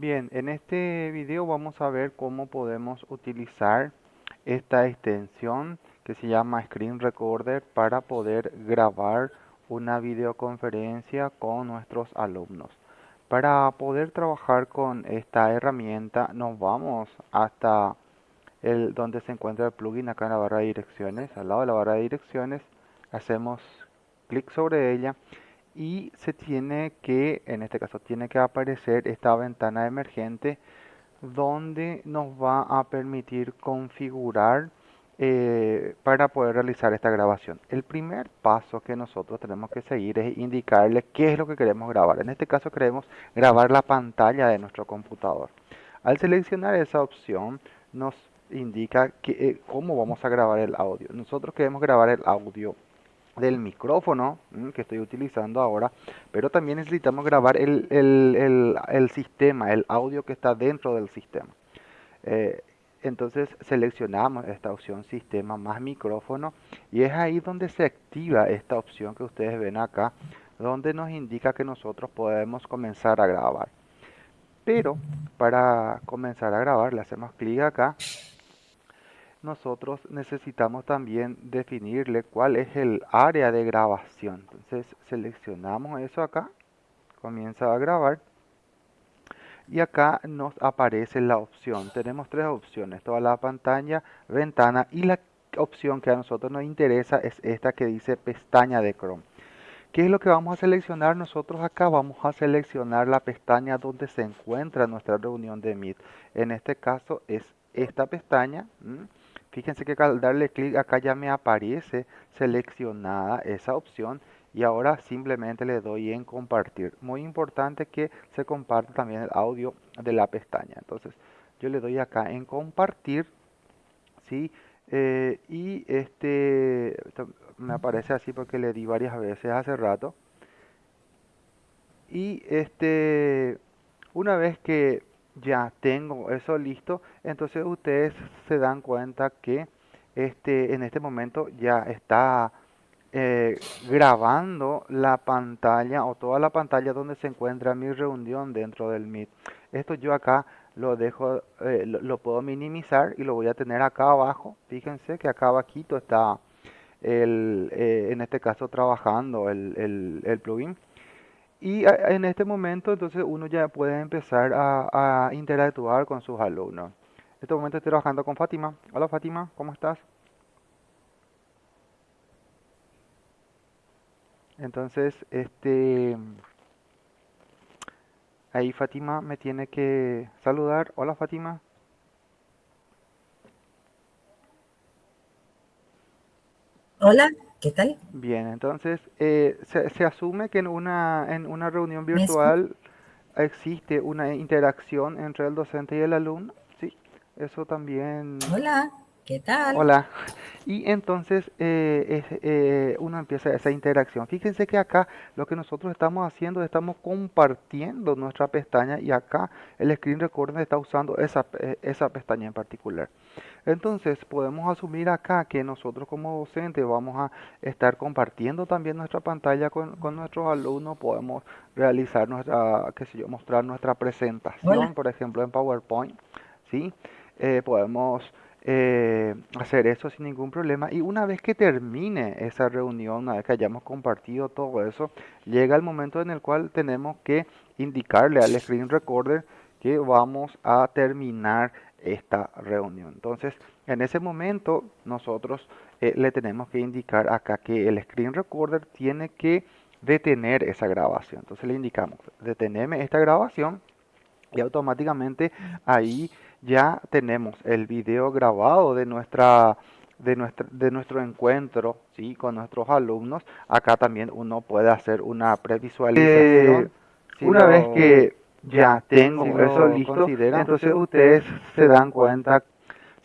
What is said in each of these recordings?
Bien, en este video vamos a ver cómo podemos utilizar esta extensión que se llama Screen Recorder para poder grabar una videoconferencia con nuestros alumnos. Para poder trabajar con esta herramienta nos vamos hasta el donde se encuentra el plugin acá en la barra de direcciones. Al lado de la barra de direcciones hacemos clic sobre ella y se tiene que, en este caso, tiene que aparecer esta ventana emergente donde nos va a permitir configurar eh, para poder realizar esta grabación. El primer paso que nosotros tenemos que seguir es indicarle qué es lo que queremos grabar. En este caso queremos grabar la pantalla de nuestro computador. Al seleccionar esa opción nos indica que, eh, cómo vamos a grabar el audio. Nosotros queremos grabar el audio del micrófono mm, que estoy utilizando ahora, pero también necesitamos grabar el, sistema, el audio que está dentro del sistema. Eh, entonces seleccionamos esta opción sistema más micrófono y es ahí donde se activa esta opción que ustedes ven acá, donde nos indica que nosotros podemos comenzar a grabar. Pero para comenzar a grabar le hacemos clic acá nosotros necesitamos también definirle cuál es el área de grabación. Entonces seleccionamos eso acá, comienza a grabar y acá nos aparece la opción. Tenemos tres opciones, toda la pantalla, ventana y la opción que a nosotros nos interesa es esta que dice pestaña de Chrome. ¿Qué es lo que vamos a seleccionar nosotros acá? Vamos a seleccionar la pestaña donde se encuentra nuestra reunión de Meet. En este caso es esta pestaña. Fíjense que al darle clic acá ya me aparece seleccionada esa opción y ahora simplemente le doy en compartir. Muy importante que se comparte también el audio de la pestaña. Entonces yo le doy acá en compartir, ¿sí? Eh, y este me aparece así porque le di varias veces hace rato. Y este una vez que ya tengo eso listo, entonces ustedes se dan cuenta que este, en este momento ya está eh, grabando la pantalla o toda la pantalla donde se encuentra mi reunión dentro del Meet. Esto yo acá lo dejo, eh, lo, puedo minimizar y lo voy a tener acá abajo. Fíjense que acá abajito está el, eh, en este caso trabajando el, el plugin. Y en este momento entonces uno ya puede empezar a, interactuar con sus alumnos. En este momento estoy trabajando con Fátima. Hola Fátima, ¿cómo estás? Entonces, este ahí Fátima me tiene que saludar. Hola Fátima. Hola. ¿Qué tal? Bien, entonces eh, se, asume que en una, en una reunión virtual existe una interacción entre el docente y el alumno, ¿sí? Eso también... Hola. ¿Qué tal? Hola. Y entonces eh, eh, uno empieza esa interacción. Fíjense que acá lo que nosotros estamos haciendo, estamos compartiendo nuestra pestaña y acá el Screen Recorder está usando esa, eh, esa pestaña en particular. Entonces podemos asumir acá que nosotros como docentes vamos a estar compartiendo también nuestra pantalla con, nuestros alumnos. Podemos realizar nuestra, qué sé yo, mostrar nuestra presentación, por ejemplo, en PowerPoint. ¿sí? podemos eh, hacer eso sin ningún problema. Y una vez que termine esa reunión, una vez que hayamos compartido todo eso, llega el momento en el cual tenemos que indicarle al screen recorder que vamos a terminar esta reunión. Entonces, en ese momento nosotros eh, le tenemos que indicar acá que el screen recorder tiene que detener esa grabación. Entonces le indicamos, deteneme esta grabación y automáticamente ahí ya tenemos el video grabado de nuestra de nuestro, de nuestro encuentro ¿sí? con nuestros alumnos. Acá también uno puede hacer una previsualización. Eh, una vez que ya tengo eso listo, entonces ustedes se dan cuenta,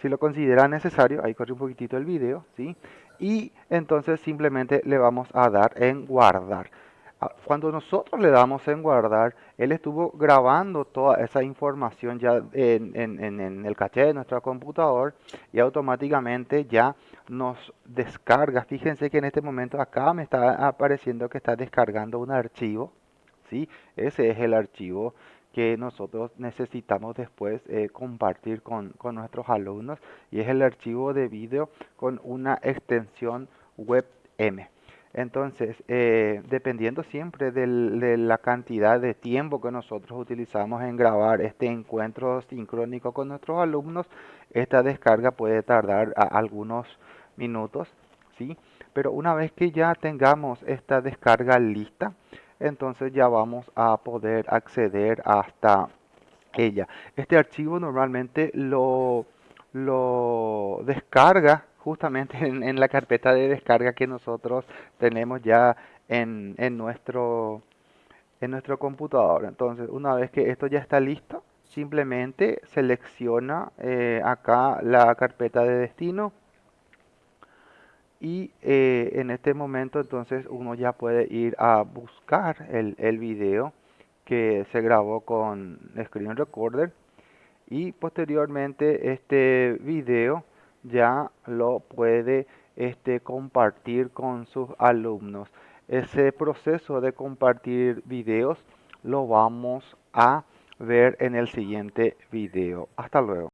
si lo consideran necesario, ahí corre un poquitito el video, ¿sí? y entonces simplemente le vamos a dar en guardar. Ah, cuando nosotros le damos en guardar, él estuvo grabando toda esa información ya en, el caché de nuestro computador y automáticamente ya nos descarga. Fíjense que en este momento acá me está apareciendo que está descargando un archivo. ¿sí? Ese es el archivo que nosotros necesitamos después eh, compartir con, con, nuestros alumnos y es el archivo de vídeo con una extensión WebM. Entonces, eh, dependiendo siempre de la cantidad de tiempo que nosotros utilizamos en grabar este encuentro sincrónico con nuestros alumnos, esta descarga puede tardar algunos minutos, ¿sí? Pero una vez que ya tengamos esta descarga lista, entonces ya vamos a poder acceder hasta ella. Este archivo normalmente lo descarga justamente en, la carpeta de descarga que nosotros tenemos ya en, en, nuestro, en nuestro computador. Entonces, una vez que esto ya está listo, simplemente selecciona eh, acá la carpeta de destino y eh, en este momento entonces uno ya puede ir a buscar el, el video que se grabó con Screen Recorder y posteriormente este video ya lo puede este, compartir con sus alumnos. Ese proceso de compartir videos lo vamos a ver en el siguiente video. Hasta luego.